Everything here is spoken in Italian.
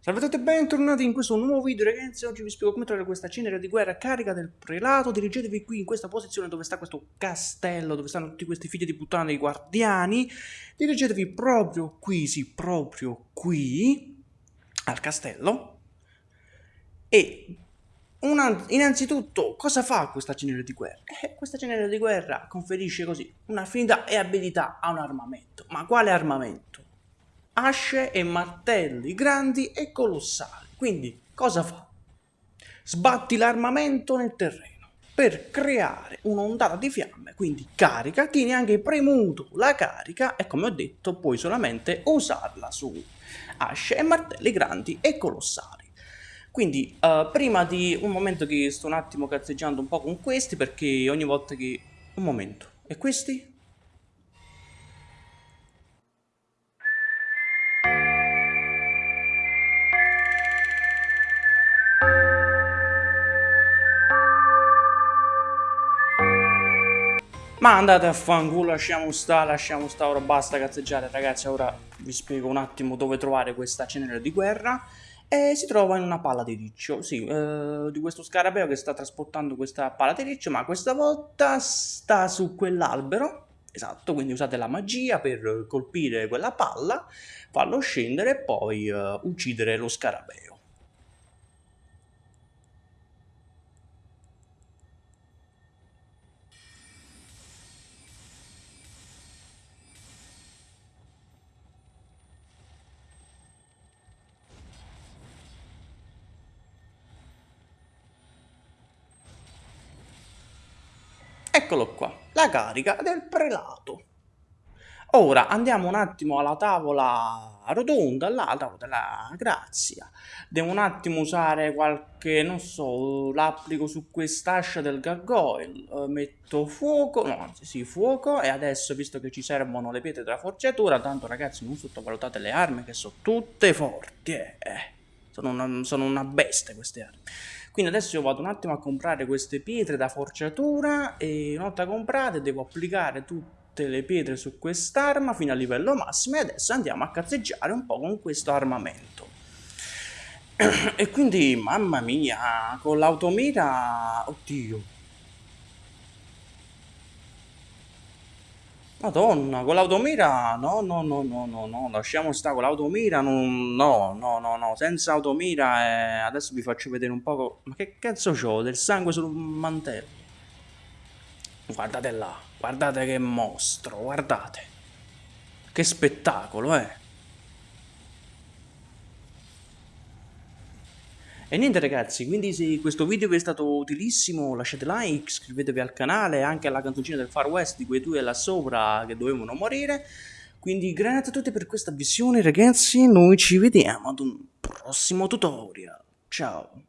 Salve a tutti e bentornati in questo nuovo video ragazzi, oggi vi spiego come trovare questa cenere di guerra carica del prelato, dirigetevi qui in questa posizione dove sta questo castello, dove stanno tutti questi figli di puttana dei guardiani, dirigetevi proprio qui, sì, proprio qui, al castello, e una, innanzitutto cosa fa questa cenere di guerra? Eh, questa cenere di guerra conferisce così un'affinità e abilità a un armamento, ma quale armamento? Asce e martelli grandi e colossali. Quindi cosa fa? Sbatti l'armamento nel terreno per creare un'ondata di fiamme, quindi carica, tieni anche premuto la carica e come ho detto puoi solamente usarla su asce e martelli grandi e colossali. Quindi uh, prima di un momento che sto un attimo cazzeggiando un po' con questi perché ogni volta che... Un momento, e questi? Ma andate a fanculo, lasciamo sta, lasciamo sta, ora basta cazzeggiare. Ragazzi, ora vi spiego un attimo dove trovare questa cenere di guerra. E si trova in una palla di riccio, sì, eh, di questo scarabeo che sta trasportando questa palla di riccio, ma questa volta sta su quell'albero, esatto, quindi usate la magia per colpire quella palla, farlo scendere e poi eh, uccidere lo scarabeo. Eccolo qua, la carica del prelato. Ora andiamo un attimo alla tavola rotonda, alla tavola della grazia. Devo un attimo usare qualche, non so, l'applico su quest'ascia del gargoyle. Uh, metto fuoco, no, anzi sì, fuoco. E adesso, visto che ci servono le pietre della forgiatura, tanto ragazzi non sottovalutate le armi che sono tutte forti, eh. Sono una, sono una bestia queste armi. Quindi adesso io vado un attimo a comprare queste pietre da forgiatura e una volta comprate devo applicare tutte le pietre su quest'arma fino a livello massimo e adesso andiamo a cazzeggiare un po' con questo armamento. E quindi, mamma mia, con l'automira... Oddio, Madonna, con l'automira no, no, no, no, no, no, lasciamo stare con l'automira, non, no, no, no, no, senza automira eh, adesso vi faccio vedere un poco, ma che cazzo c'ho, del sangue sul mantello? Guardate là, guardate che mostro, guardate, che spettacolo, eh. E niente ragazzi, quindi se questo video vi è stato utilissimo lasciate like, iscrivetevi al canale, anche alla canzoncina del Far West di quei due là sopra che dovevano morire. Quindi grazie a tutti per questa visione ragazzi, noi ci vediamo ad un prossimo tutorial. Ciao!